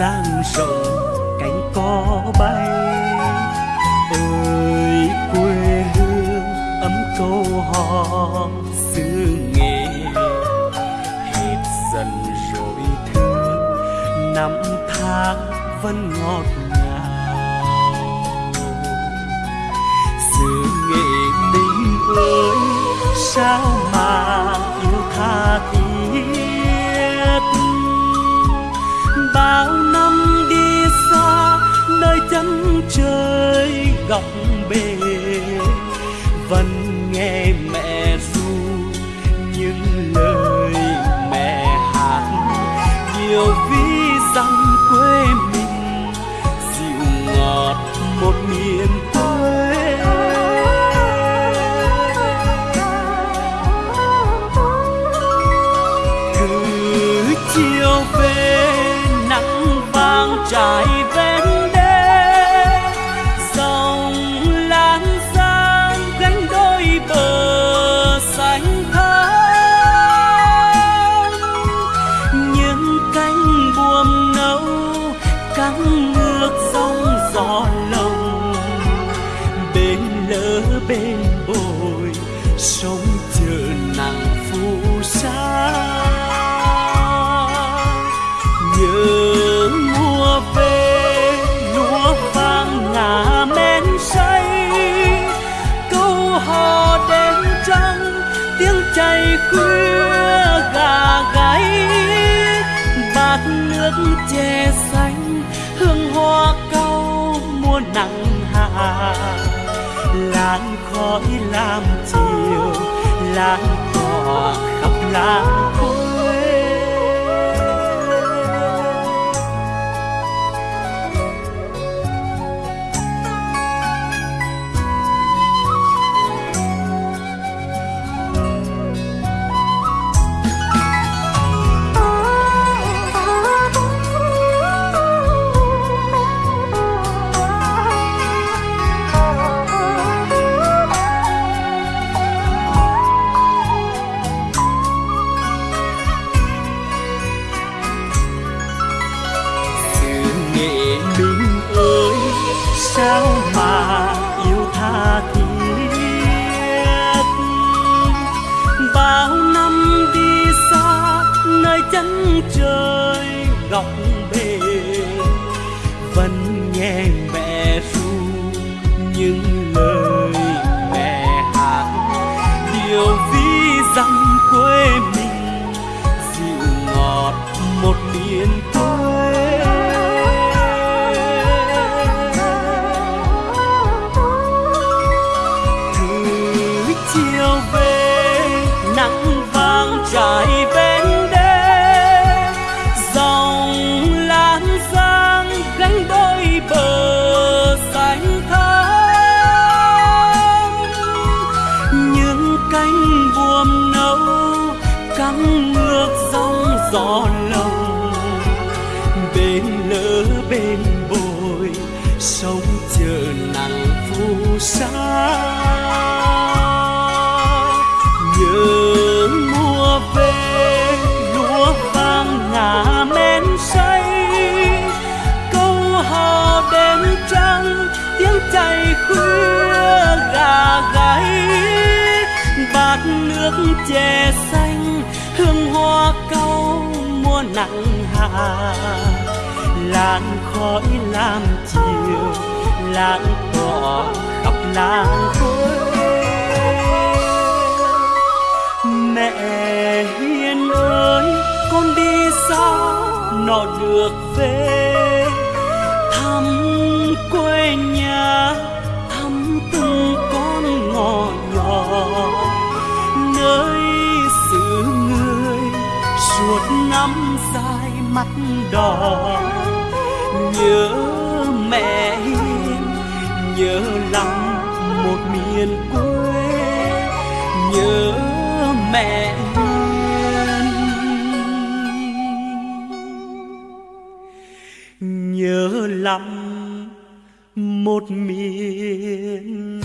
giang rộng cánh có bay. Ơi quê hương ấm câu hò, xứ nghệ hết dần rồi thương năm tháng vẫn ngọt chơi góc bể vẫn nghe mẹ ru những lời mẹ hát. Nhiều ví dặm quê mình, dịu ngọt một miền quê. Cứ chiều về, nắng vàng trải che xanh, hương hoa cau mùa nắng hạ làn khói làm chiều, làn tỏa khắp làng. quê sao mà yêu tha thiết. Bao năm đi xa nơi chân trời góc cánh nấu cắn ngược dòng gió lồng. Bên lỡ bên bồi sông chờ nắng phù sa. Nhớ mùa về lúa vàng ngả men say. Câu hò đêm trăng, tiếng chạy khuya gà gáy nước chè xanh, hương hoa cau mùa nắng hạ làn khói làm chiều làn tỏa khắp làng quê. Mẹ hiền ơi, con đi sao nọ được về. Mắt đỏ. Nhớ mẹ hiền, nhớ lắm một miền quê. Nhớ mẹ hiền, nhớ lắm một miền